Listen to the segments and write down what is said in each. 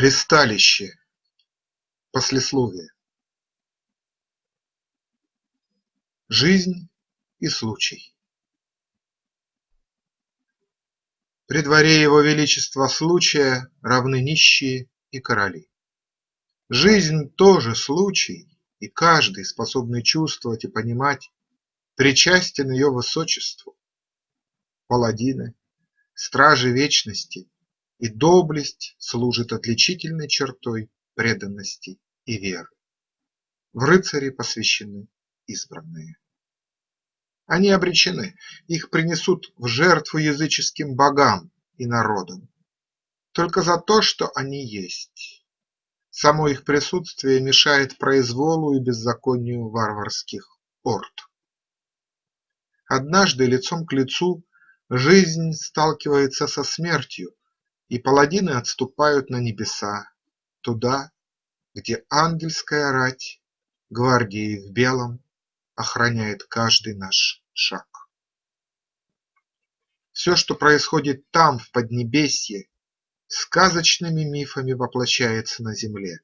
Ристалище. Послесловие. Жизнь и случай. При дворе его величества случая равны нищие и короли. Жизнь тоже случай, и каждый, способный чувствовать и понимать, причастен ее высочеству. Паладины, стражи вечности и доблесть служит отличительной чертой преданности и веры. В рыцари посвящены избранные. Они обречены, их принесут в жертву языческим богам и народам. Только за то, что они есть. Само их присутствие мешает произволу и беззаконию варварских орд. Однажды лицом к лицу жизнь сталкивается со смертью, и паладины отступают на небеса, Туда, где ангельская рать Гвардией в белом охраняет каждый наш шаг. Все, что происходит там, в Поднебесье, Сказочными мифами воплощается на земле.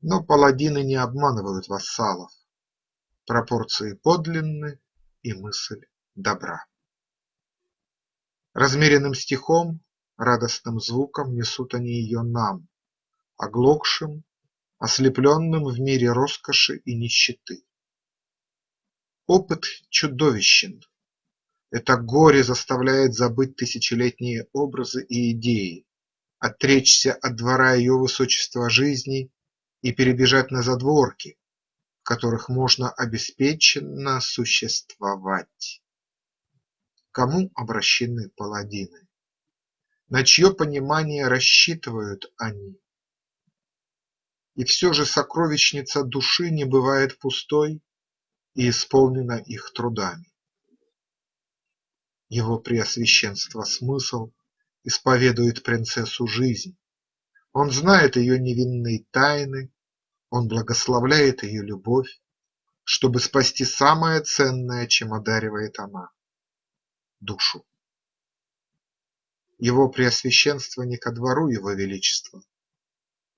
Но паладины не обманывают вассалов, Пропорции подлинны и мысль добра. Размеренным стихом Радостным звуком несут они ее нам, Оглохшим, ослепленным в мире роскоши и нищеты. Опыт чудовищен. Это горе заставляет забыть тысячелетние образы и идеи, отречься от двора ее высочества жизни и перебежать на задворки, в которых можно обеспеченно существовать. Кому обращены паладины? На чье понимание рассчитывают они. И все же сокровищница души не бывает пустой и исполнена их трудами. Его преосвященство смысл исповедует принцессу жизнь, он знает ее невинные тайны, он благословляет ее любовь, чтобы спасти самое ценное, чем одаривает она – душу его преосвященство не ко двору его величества,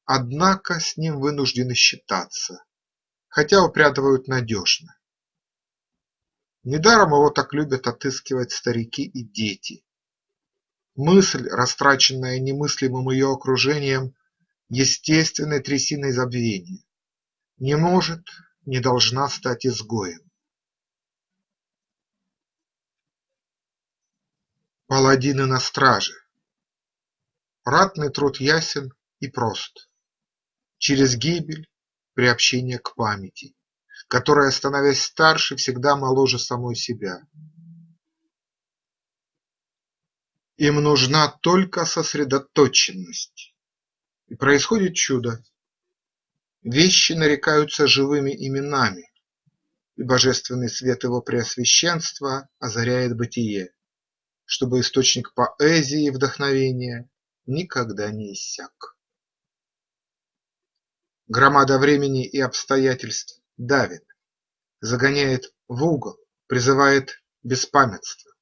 Однако с ним вынуждены считаться, хотя упрятывают надежно. Недаром его так любят отыскивать старики и дети. Мысль, растраченная немыслимым ее окружением, естественной трясиной забвения, не может, не должна стать изгоем. Паладины на страже. Ратный труд ясен и прост. Через гибель приобщение к памяти, которая, становясь старше, всегда моложе самой себя. Им нужна только сосредоточенность. И происходит чудо. Вещи нарекаются живыми именами, и божественный свет его преосвященства озаряет бытие чтобы источник поэзии и вдохновения никогда не иссяк. Громада времени и обстоятельств давит, загоняет в угол, призывает беспамятство.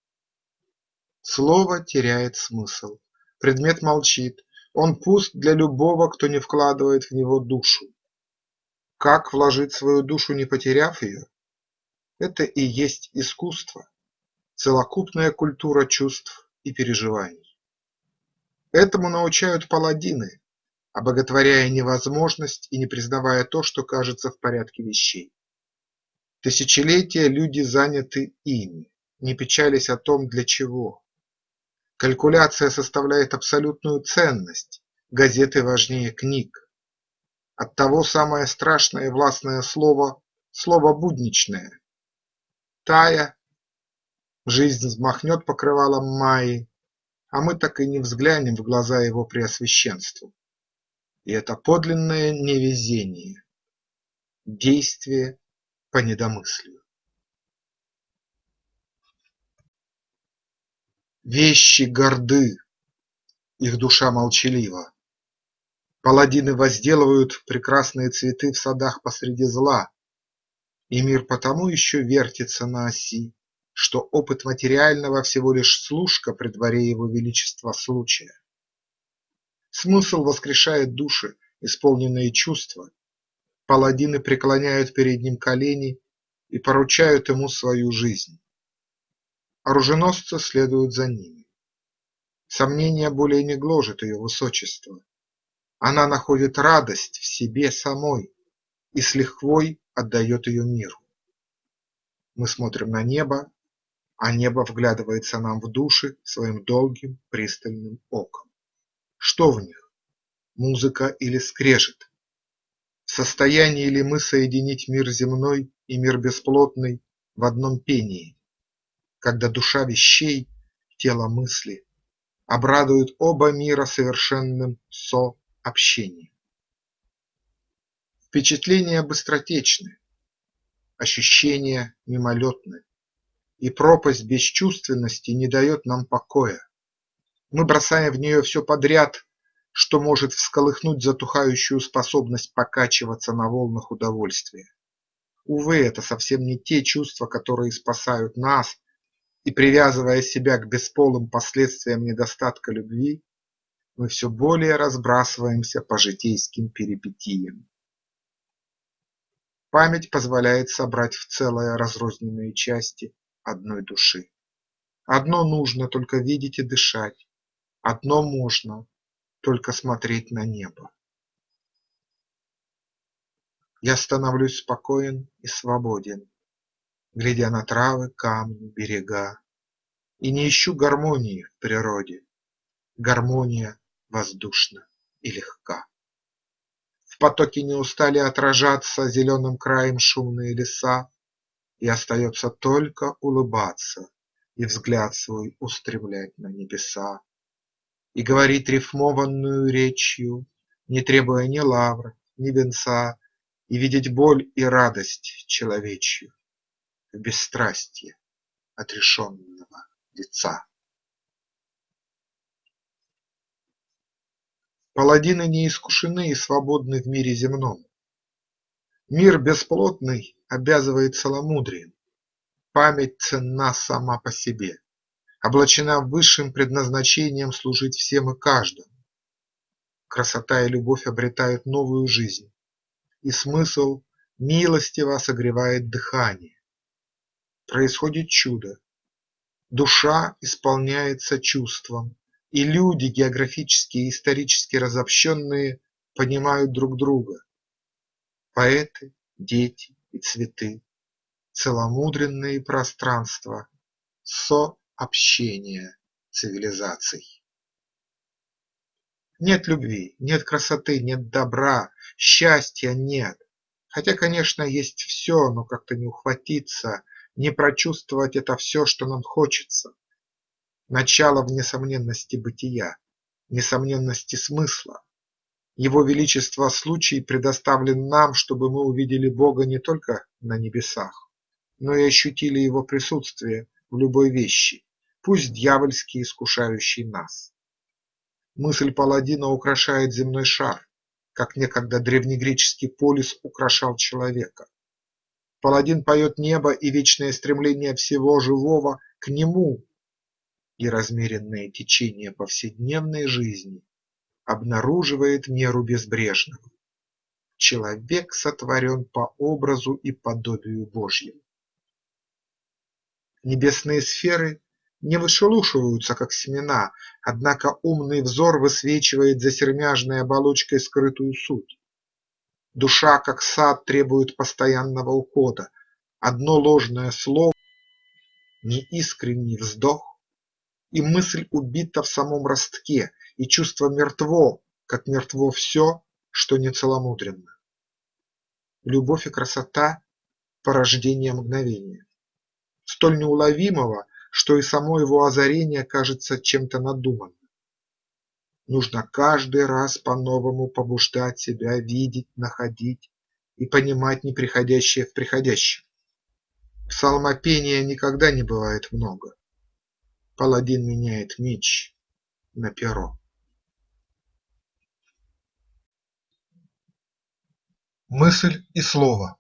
Слово теряет смысл, предмет молчит, он пуст для любого, кто не вкладывает в него душу. Как вложить свою душу, не потеряв ее? Это и есть искусство целокупная культура чувств и переживаний. Этому научают паладины, обоготворяя невозможность и не признавая то, что кажется в порядке вещей. Тысячелетия люди заняты ими, не печались о том, для чего. Калькуляция составляет абсолютную ценность, газеты важнее книг. Оттого самое страшное и властное слово – слово будничное. Тая Жизнь взмахнет покрывалом Майи, а мы так и не взглянем в глаза его преосвященству. И это подлинное невезение, действие по недомыслию. Вещи горды, их душа молчалива. Паладины возделывают прекрасные цветы в садах посреди зла, И мир потому еще вертится на оси, что опыт материального всего лишь служка при дворе его величества случая. Смысл воскрешает души, исполненные чувства, паладины преклоняют перед ним колени и поручают ему свою жизнь. Оруженосцы следуют за ними. Сомнение более не гложет ее высочество. Она находит радость в себе самой и с лихвой отдает ее миру. Мы смотрим на небо, а небо вглядывается нам в души своим долгим пристальным оком. Что в них? Музыка или скрежет? В состоянии ли мы соединить мир земной и мир бесплотный в одном пении, когда душа вещей, тело мысли обрадуют оба мира совершенным сообщением? Впечатления быстротечны, ощущения мимолетны, и пропасть бесчувственности не дает нам покоя. Мы бросаем в нее все подряд, что может всколыхнуть затухающую способность покачиваться на волнах удовольствия. Увы, это совсем не те чувства, которые спасают нас, и привязывая себя к бесполым последствиям недостатка любви, мы все более разбрасываемся по житейским перипетиям. Память позволяет собрать в целое разрозненные части одной души. Одно нужно только видеть и дышать, одно можно только смотреть на небо. Я становлюсь спокоен и свободен, Глядя на травы, камни, берега, И не ищу гармонии в природе, Гармония воздушна и легка. В потоке не устали отражаться Зеленым краем шумные леса, И остается только улыбаться И взгляд свой устремлять на небеса и говорить рифмованную речью, Не требуя ни лавр, ни венца, И видеть боль и радость человечью В бесстрастье отрешенного лица. Паладины не искушены и свободны в мире земном. Мир бесплотный обязывает целомудрием, Память ценна сама по себе облачена высшим предназначением служить всем и каждому. Красота и любовь обретают новую жизнь, и смысл милостиво согревает дыхание. Происходит чудо, душа исполняется чувством, и люди, географически и исторически разобщенные, понимают друг друга. Поэты, дети и цветы, целомудренные пространства со общения цивилизаций. Нет любви, нет красоты, нет добра, счастья нет. Хотя, конечно, есть все, но как-то не ухватиться, не прочувствовать это все, что нам хочется. Начало в несомненности бытия, несомненности смысла. Его Величество случай предоставлен нам, чтобы мы увидели Бога не только на небесах, но и ощутили Его присутствие в любой вещи, пусть дьявольски искушающий нас. Мысль паладина украшает земной шар, как некогда древнегреческий полис украшал человека. Паладин поет небо и вечное стремление всего живого к нему, и размеренное течение повседневной жизни обнаруживает меру безбрежного. Человек сотворен по образу и подобию Божьему. Небесные сферы не вышелушиваются, как семена, однако умный взор высвечивает за сермяжной оболочкой скрытую суть. Душа, как сад, требует постоянного ухода. Одно ложное слово, неискренний вздох, и мысль убита в самом ростке, и чувство мертво, как мертво все, что нецеломудренно. Любовь и красота – порождение мгновения, столь неуловимого, что и само его озарение кажется чем-то надуманным. Нужно каждый раз по-новому побуждать себя видеть, находить и понимать неприходящее в приходящем. Псалмопения никогда не бывает много. Паладин меняет меч на перо. Мысль и слово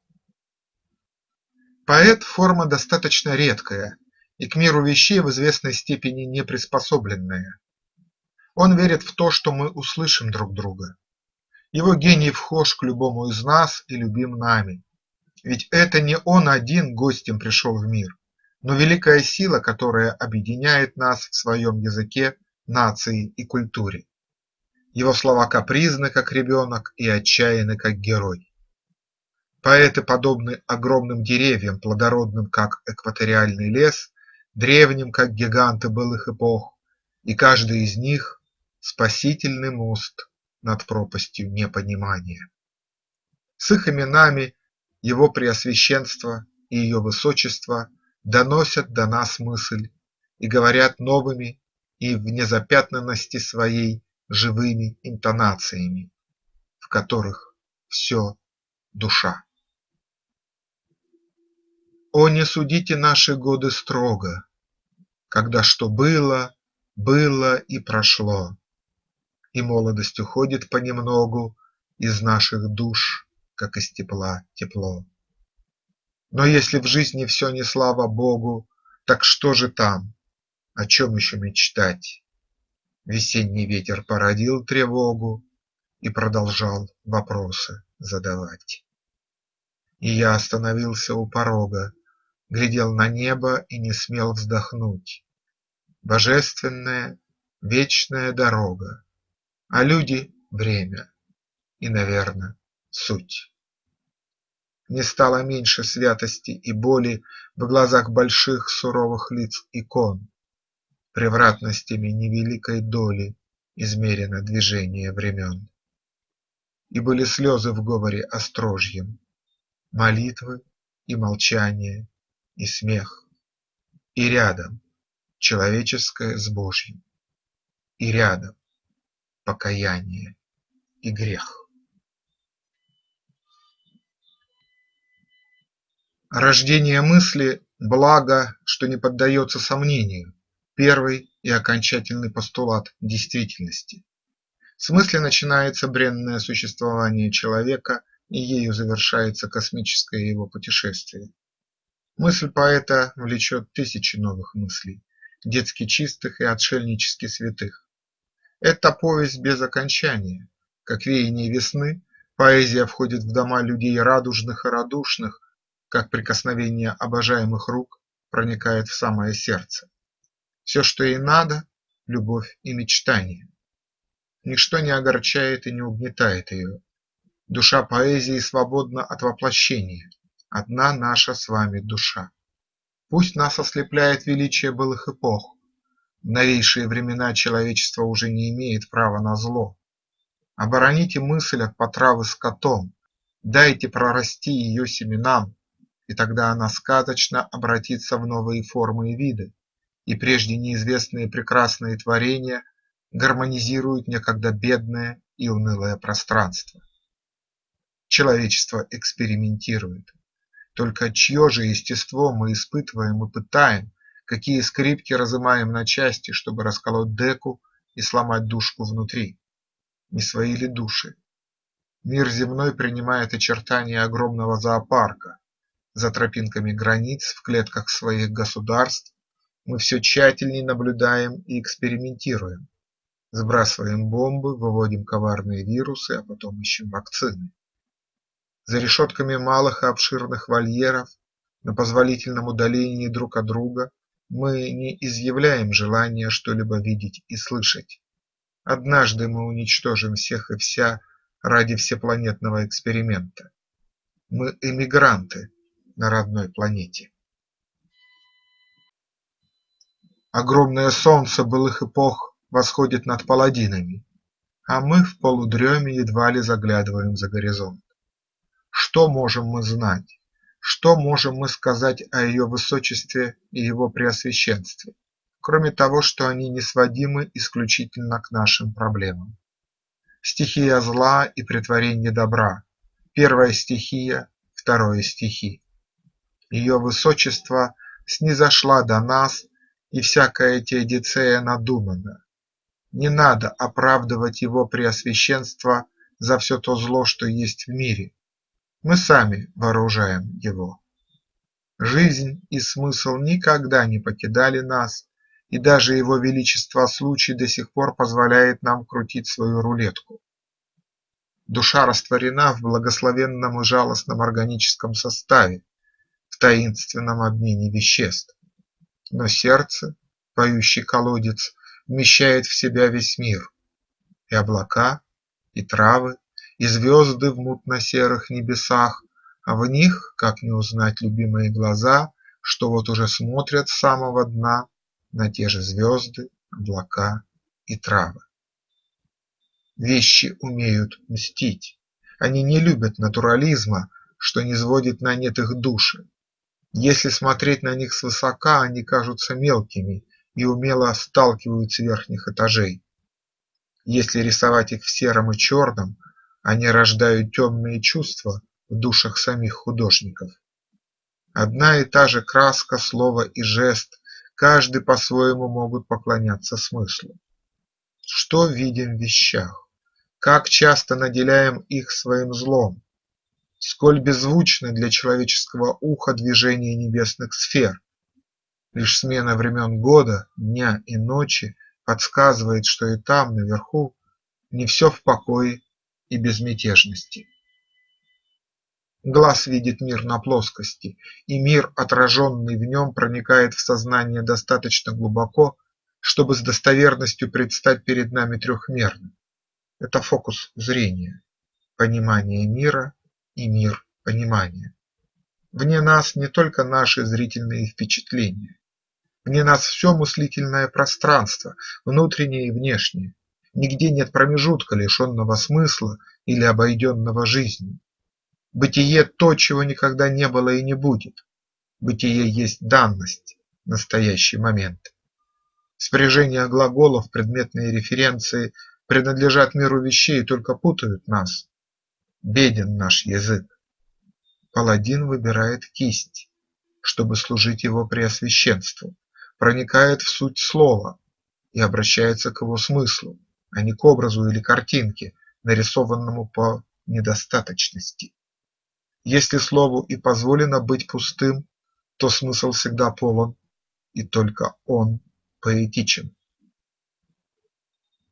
Поэт – форма достаточно редкая, и к миру вещей в известной степени не приспособленная. Он верит в то, что мы услышим друг друга. Его гений вхож к любому из нас и любим нами. Ведь это не он один гостем пришел в мир, но великая сила, которая объединяет нас в своем языке, нации и культуре. Его слова капризны, как ребенок, и отчаянны, как герой. Поэты подобны огромным деревьям, плодородным, как экваториальный лес, древним, как гиганты былых эпох, и каждый из них – спасительный мост над пропастью непонимания. С их именами его Преосвященство и ее Высочество доносят до нас мысль и говорят новыми и в незапятнанности своей живыми интонациями, в которых все душа. О, не судите наши годы строго, Когда что было, было и прошло, И молодость уходит понемногу Из наших душ, как из тепла тепло. Но если в жизни все не слава Богу, Так что же там, о чем еще мечтать? Весенний ветер породил тревогу И продолжал вопросы задавать. И я остановился у порога, Глядел на небо и не смел вздохнуть. Божественная, вечная дорога, А люди – время и, наверно, суть. Не стало меньше святости и боли В глазах больших суровых лиц икон, Превратностями невеликой доли Измерено движение времен. И были слезы в говоре острожьем, Молитвы и молчание, и смех, И рядом человеческое с Божьим, И рядом покаяние и грех. Рождение мысли – благо, что не поддается сомнению, первый и окончательный постулат действительности. В смысле начинается бренное существование человека, и ею завершается космическое его путешествие. Мысль поэта влечет тысячи новых мыслей, детски чистых и отшельнически святых. Это повесть без окончания, как веяние весны, поэзия входит в дома людей радужных и радушных, как прикосновение обожаемых рук проникает в самое сердце. Все, что ей надо – любовь и мечтание. Ничто не огорчает и не угнетает ее. Душа поэзии свободна от воплощения, одна наша с вами душа. Пусть нас ослепляет величие былых эпох, в новейшие времена человечество уже не имеет права на зло. Обороните мысль от потравы скотом, дайте прорасти ее семенам, и тогда она сказочно обратится в новые формы и виды, и прежде неизвестные прекрасные творения гармонизируют некогда бедное и унылое пространство. Человечество экспериментирует. Только чье же естество мы испытываем и пытаем, какие скрипки разымаем на части, чтобы расколоть деку и сломать душку внутри? Не свои ли души? Мир земной принимает очертания огромного зоопарка. За тропинками границ в клетках своих государств мы все тщательней наблюдаем и экспериментируем, сбрасываем бомбы, выводим коварные вирусы, а потом ищем вакцины. За решетками малых и обширных вольеров, на позволительном удалении друг от друга, мы не изъявляем желания что-либо видеть и слышать. Однажды мы уничтожим всех и вся ради всепланетного эксперимента. Мы эмигранты на родной планете. Огромное солнце былых эпох восходит над паладинами, А мы в полудреме едва ли заглядываем за горизонт. Что можем мы знать, что можем мы сказать о ее высочестве и его преосвященстве, кроме того, что они не сводимы исключительно к нашим проблемам? Стихия зла и претворение добра, первая стихия, второе стихи. Ее высочество снизошла до нас и всякая теодицея надумана. Не надо оправдывать его преосвященство за все то зло, что есть в мире. Мы сами вооружаем его. Жизнь и смысл никогда не покидали нас, и даже его величество случай до сих пор позволяет нам крутить свою рулетку. Душа растворена в благословенном и жалостном органическом составе, таинственном обмене веществ. Но сердце, поющий колодец, вмещает в себя весь мир. И облака, и травы, и звезды в мутно-серых небесах, а в них, как не узнать любимые глаза, что вот уже смотрят с самого дна на те же звезды, облака и травы. Вещи умеют мстить, они не любят натурализма, что не сводит на нет их души. Если смотреть на них свысока, они кажутся мелкими и умело сталкивают с верхних этажей. Если рисовать их в сером и черном, они рождают темные чувства в душах самих художников. Одна и та же краска, слово и жест каждый по-своему могут поклоняться смыслу. Что видим в вещах? Как часто наделяем их своим злом? Сколь беззвучны для человеческого уха движения небесных сфер? Лишь смена времен года, дня и ночи подсказывает, что и там, наверху, не все в покое и безмятежности. Глаз видит мир на плоскости, и мир, отраженный в нем, проникает в сознание достаточно глубоко, чтобы с достоверностью предстать перед нами трехмерным. Это фокус зрения, понимание мира и мир понимания. Вне нас не только наши зрительные впечатления, вне нас все мыслительное пространство, внутреннее и внешнее. Нигде нет промежутка, лишенного смысла или обойденного жизнью. Бытие – то, чего никогда не было и не будет. Бытие есть данность, настоящий момент. Спряжение глаголов, предметные референции принадлежат миру вещей и только путают нас. Беден наш язык. Паладин выбирает кисть, чтобы служить его преосвященству, проникает в суть слова и обращается к его смыслу, а не к образу или картинке, нарисованному по недостаточности. Если слову и позволено быть пустым, то смысл всегда полон, и только он поэтичен.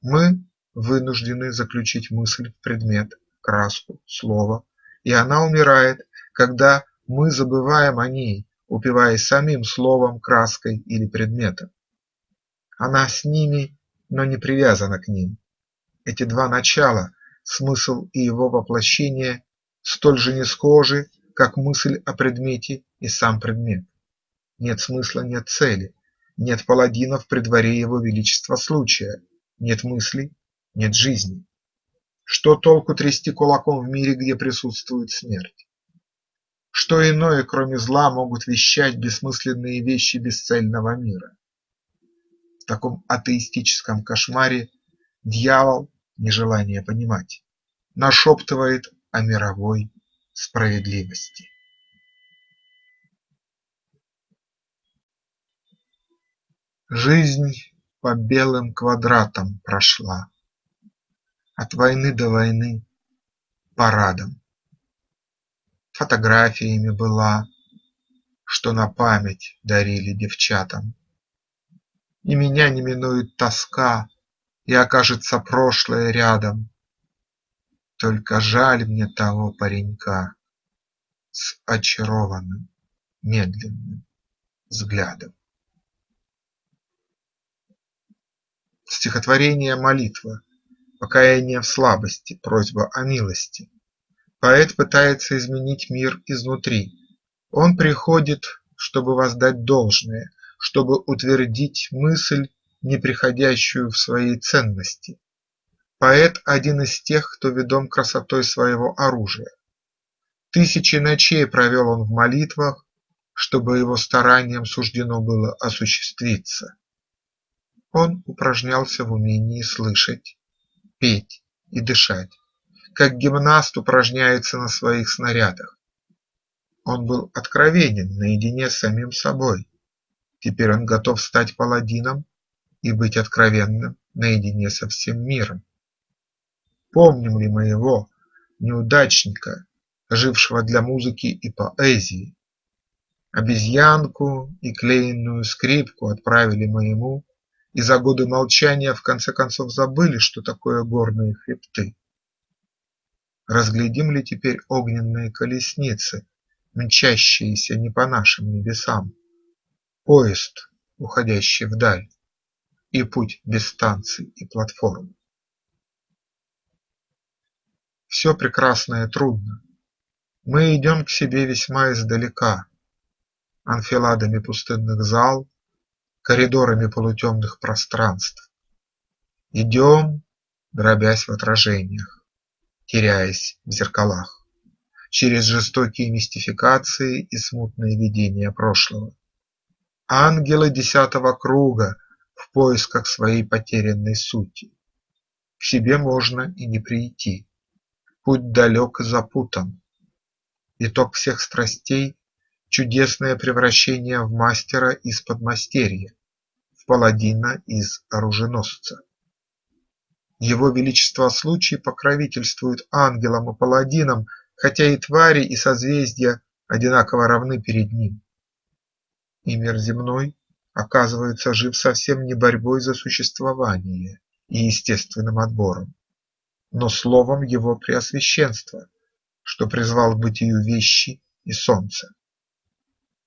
Мы вынуждены заключить мысль в предмет, краску, слово, и она умирает, когда мы забываем о ней, упиваясь самим словом, краской или предметом. Она с ними, но не привязана к ним. Эти два начала, смысл и его воплощение, столь же не схожи, как мысль о предмете и сам предмет. Нет смысла, нет цели, нет паладинов при дворе его величества случая, нет мыслей, нет жизни. Что толку трясти кулаком в мире, где присутствует смерть? Что иное, кроме зла, могут вещать бессмысленные вещи бесцельного мира? В таком атеистическом кошмаре дьявол, нежелание понимать, нашептывает о мировой справедливости. Жизнь по белым квадратам прошла, От войны до войны парадом. Фотографиями была, Что на память дарили девчатам. И меня не минует тоска, И окажется прошлое рядом, только жаль мне того паренька С очарованным медленным взглядом. Стихотворение молитва, покаяние в слабости, просьба о милости. Поэт пытается изменить мир изнутри. Он приходит, чтобы воздать должное, чтобы утвердить мысль, не приходящую в своей ценности, Поэт – один из тех, кто ведом красотой своего оружия. Тысячи ночей провел он в молитвах, чтобы его стараниям суждено было осуществиться. Он упражнялся в умении слышать, петь и дышать, как гимнаст упражняется на своих снарядах. Он был откровенен наедине с самим собой. Теперь он готов стать паладином и быть откровенным наедине со всем миром. Помним ли мы его, неудачника, жившего для музыки и поэзии? Обезьянку и клеенную скрипку отправили мы ему и за годы молчания в конце концов забыли, что такое горные хребты. Разглядим ли теперь огненные колесницы, мчащиеся не по нашим небесам, поезд, уходящий вдаль, и путь без станций и платформ? Все прекрасное трудно. Мы идем к себе весьма издалека, анфиладами пустынных зал, коридорами полутемных пространств. Идем, дробясь в отражениях, теряясь в зеркалах, через жестокие мистификации и смутные видения прошлого. Ангелы десятого круга в поисках своей потерянной сути. К себе можно и не прийти, путь далек и запутан. Итог всех страстей – чудесное превращение в мастера из подмастерья, паладина из оруженосца. Его величество случай покровительствует ангелам и паладинам, хотя и твари, и созвездия одинаково равны перед ним. И мир земной оказывается жив совсем не борьбой за существование и естественным отбором, но словом его преосвященства, что призвал к бытию вещи и солнце.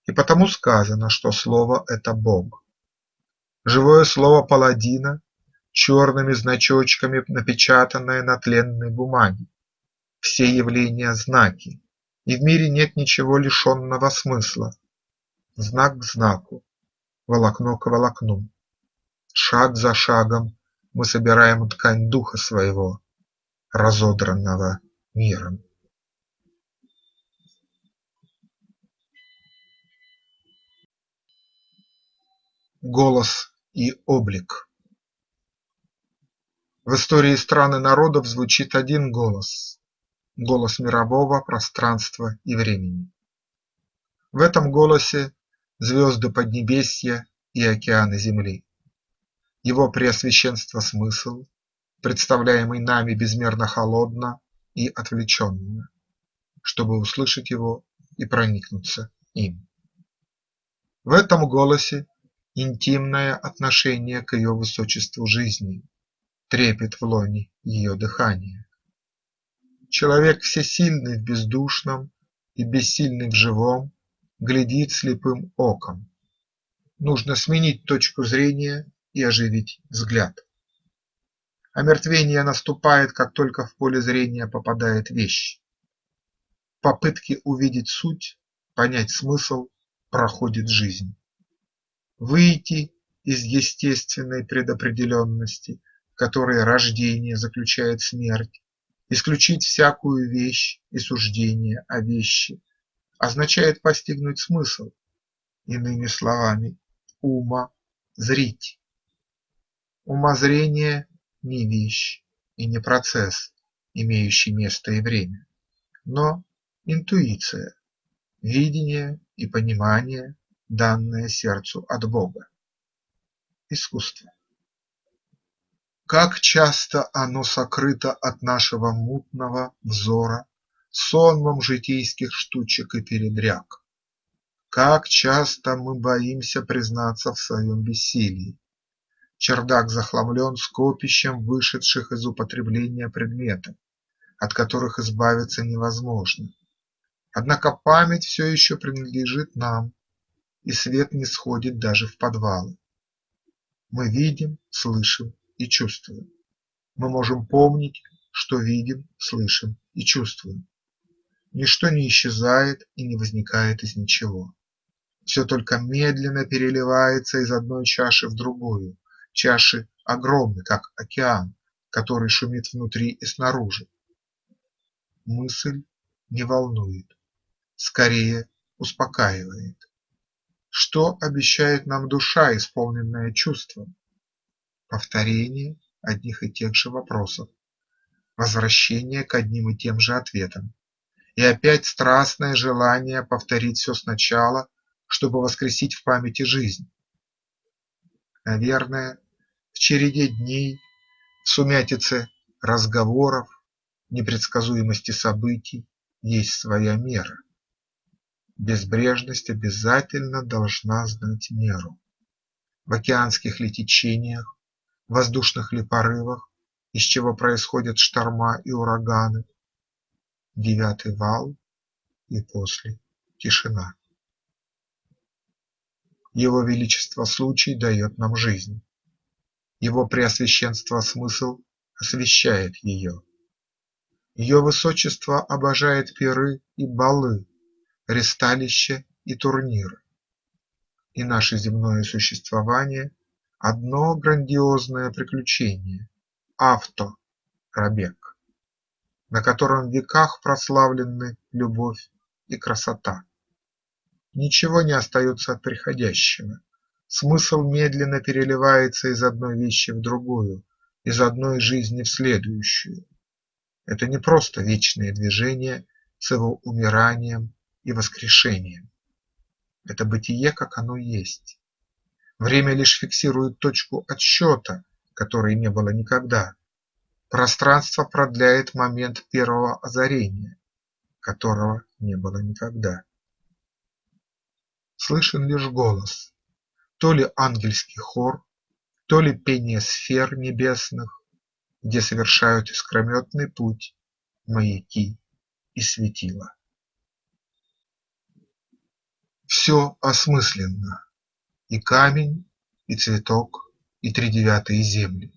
И потому сказано, что слово – это Бог. Живое слово паладина, черными значочками напечатанное на тленной бумаге. Все явления – знаки, и в мире нет ничего лишенного смысла. Знак к знаку, волокно к волокну. Шаг за шагом мы собираем ткань духа своего, разодранного миром. Голос и облик В истории стран и народов звучит один голос – голос мирового пространства и времени. В этом голосе звезды Поднебесья и океаны Земли. Его преосвященство смысл, представляемый нами безмерно холодно и отвлеченно, чтобы услышать его и проникнуться им. В этом голосе интимное отношение к ее высочеству жизни, трепет в лоне ее дыхания. Человек всесильный в бездушном и бессильный в живом глядит слепым оком. Нужно сменить точку зрения и оживить взгляд. Омертвение наступает, как только в поле зрения попадает вещь. Попытки увидеть суть, понять смысл проходит жизнь. Выйти из естественной предопределенности, в которой рождение заключает смерть, исключить всякую вещь и суждение о вещи, означает постигнуть смысл, иными словами, ума зрить. Умозрение не вещь и не процесс, имеющий место и время, но интуиция, видение и понимание, данное сердцу от Бога. Искусство. Как часто оно сокрыто от нашего мутного взора сонмом житейских штучек и передряг. Как часто мы боимся признаться в своем бессилии, Чердак захламлен скопищем вышедших из употребления предметов, от которых избавиться невозможно. Однако память все еще принадлежит нам, и свет не сходит даже в подвалы. Мы видим, слышим и чувствуем. Мы можем помнить, что видим, слышим и чувствуем. Ничто не исчезает и не возникает из ничего. Все только медленно переливается из одной чаши в другую, Чаши огромны, как океан, который шумит внутри и снаружи. Мысль не волнует, скорее успокаивает. Что обещает нам душа, исполненная чувством? Повторение одних и тех же вопросов, возвращение к одним и тем же ответам и опять страстное желание повторить все сначала, чтобы воскресить в памяти жизнь. Наверное, в череде дней, в сумятице разговоров, непредсказуемости событий есть своя мера. Безбрежность обязательно должна знать меру. в океанских ли течениях, воздушных ли порывах, из чего происходят шторма и ураганы, девятый вал и после тишина. Его величество случай дает нам жизнь, его преосвященство смысл освещает ее. Ее высочество обожает пиры и балы, ресталища и турниры. И наше земное существование – одно грандиозное приключение – авто-пробег, на котором в веках прославлены любовь и красота. Ничего не остается от приходящего, смысл медленно переливается из одной вещи в другую, из одной жизни в следующую. Это не просто вечное движение с его умиранием и воскрешением. Это бытие, как оно есть. Время лишь фиксирует точку отсчета, которой не было никогда. Пространство продляет момент первого озарения, которого не было никогда. Слышен лишь голос, то ли ангельский хор, то ли пение сфер небесных, где совершают искрометный путь маяки и светила. Все осмысленно: и камень, и цветок, и тридевятые земли.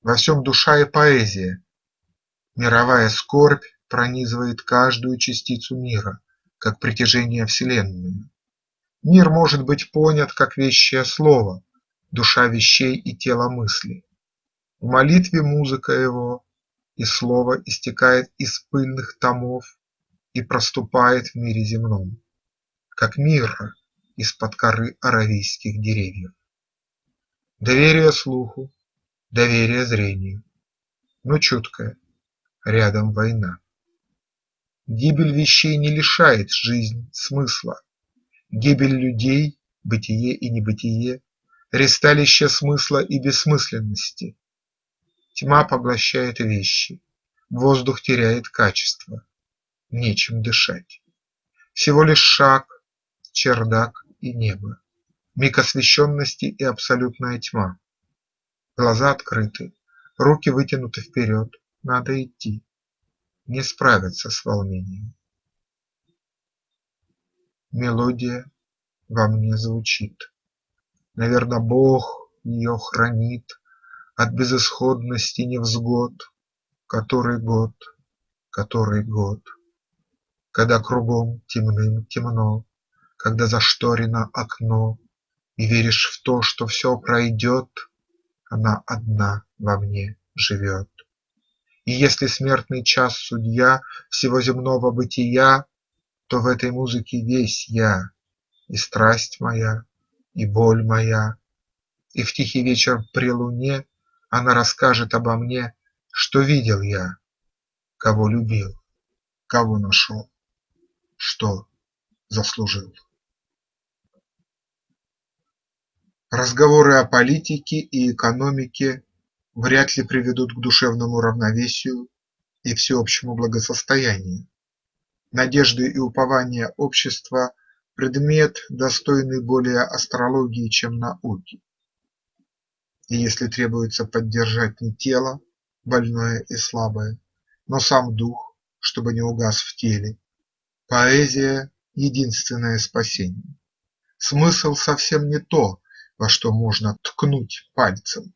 Во всем душа и поэзия, мировая скорбь пронизывает каждую частицу мира, как притяжение вселенную. Мир может быть понят как вещее слово, душа вещей и тело мысли. В молитве музыка его, и слово истекает из пыльных томов и проступает в мире земном, как мирра из-под коры аравийских деревьев. Доверие слуху, доверие зрению, но чуткое, рядом война. Гибель вещей не лишает жизнь смысла, гибель людей, бытие и небытие, ресталище смысла и бессмысленности, Тьма поглощает вещи, воздух теряет качество, нечем дышать. Всего лишь шаг, чердак и небо, миг освещенности и абсолютная тьма. Глаза открыты, руки вытянуты вперед, надо идти, не справиться с волнением. Мелодия во мне звучит, наверно, Бог ее хранит от безысходности невзгод, Который год, который год, Когда кругом темным темно, Когда зашторено окно, И веришь в то, что все пройдет, Она одна во мне живет. И если смертный час судья Всего земного бытия, То в этой музыке весь я, И страсть моя, и боль моя, И в тихий вечер при луне она расскажет обо мне, что видел я, кого любил, кого нашел, что заслужил. Разговоры о политике и экономике вряд ли приведут к душевному равновесию и всеобщему благосостоянию. Надежды и упования общества – предмет, достойный более астрологии, чем науки. И если требуется поддержать не тело, больное и слабое, но сам дух, чтобы не угас в теле, поэзия – единственное спасение. Смысл совсем не то, во что можно ткнуть пальцем.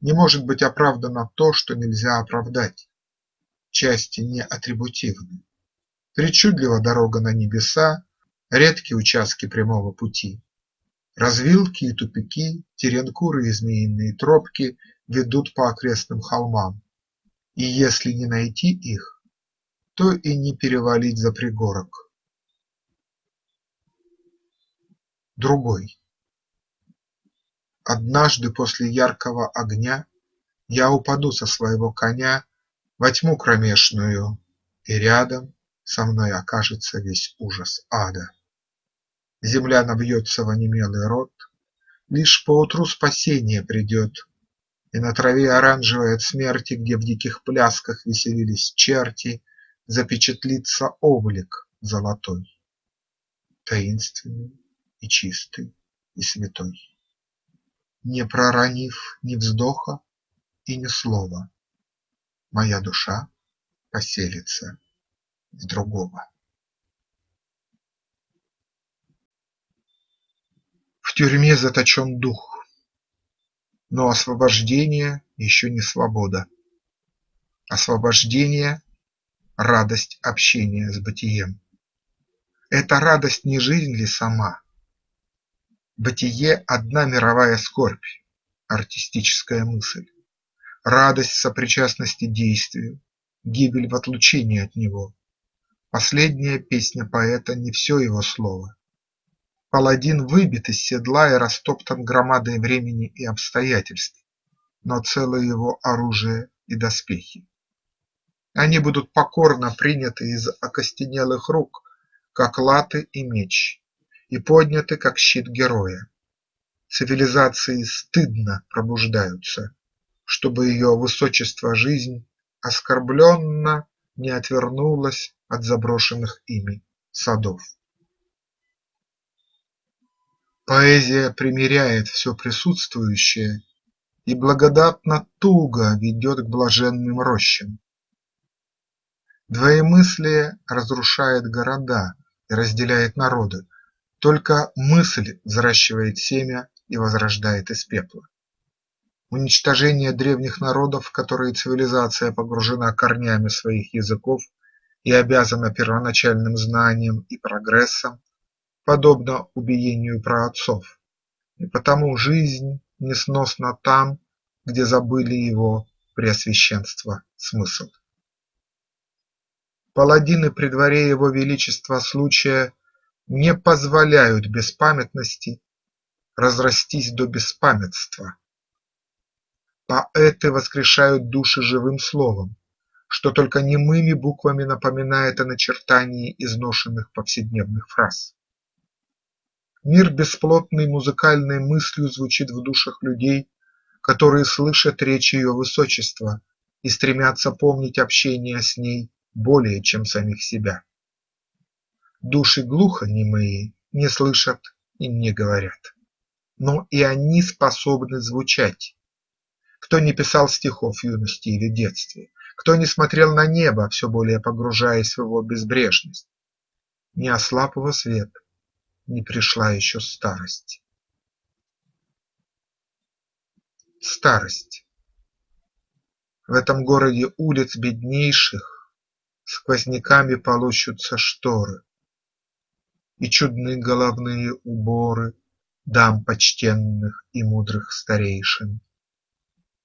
Не может быть оправдано то, что нельзя оправдать. Части не атрибутивны. Причудлива дорога на небеса, редкие участки прямого пути. Развилки и тупики, теренкуры и змеиные тропки ведут по окрестным холмам, И если не найти их, то и не перевалить за пригорок. Другой Однажды после яркого огня Я упаду со своего коня Во тьму кромешную, и рядом Со мной окажется весь ужас ада. Земля набьется в онемелый рот, Лишь поутру спасение придет, И на траве оранжевой от смерти, Где в диких плясках веселились черти, Запечатлится облик золотой, Таинственный и чистый и святой. Не проронив ни вздоха и ни слова, Моя душа поселится в другого. В тюрьме заточен дух, но освобождение еще не свобода. Освобождение – радость общения с бытием. Эта радость не жизнь ли сама? Бытие – одна мировая скорбь, артистическая мысль, Радость сопричастности действию, гибель в отлучении от него. Последняя песня поэта не все его слово. Паладин выбит из седла и растоптан громадой времени и обстоятельств, но целое его оружие и доспехи. Они будут покорно приняты из окостенелых рук, как латы и меч, и подняты, как щит героя. Цивилизации стыдно пробуждаются, чтобы ее высочество жизнь оскорбленно не отвернулась от заброшенных ими садов. Поэзия примиряет все присутствующее и благодатно туго ведет к блаженным рощам. Двоемыслие разрушает города и разделяет народы, только мысль взращивает семя и возрождает из пепла. Уничтожение древних народов, в которые цивилизация погружена корнями своих языков и обязана первоначальным знанием и прогрессом, подобно убиению праотцов, и потому жизнь несносна там, где забыли его преосвященство смысл. Паладины при дворе его величества случая не позволяют беспамятности разрастись до беспамятства. Поэты воскрешают души живым словом, что только немыми буквами напоминает о начертании изношенных повседневных фраз. Мир бесплотный музыкальной мыслью звучит в душах людей, которые слышат речь ее высочества и стремятся помнить общение с ней более, чем самих себя. Души глухонемые не слышат и не говорят, но и они способны звучать. Кто не писал стихов юности или детстве, кто не смотрел на небо, все более погружаясь в его безбрежность, не ослаб его свет, не пришла еще старость. Старость. В этом городе улиц беднейших Сквозняками полощутся шторы, И чудны головные уборы Дам почтенных и мудрых старейшин.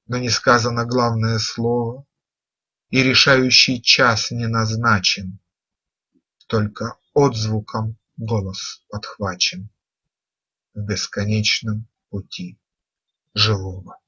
Но не сказано главное слово, И решающий час не назначен, Только отзвуком голос подхвачен В бесконечном пути живого.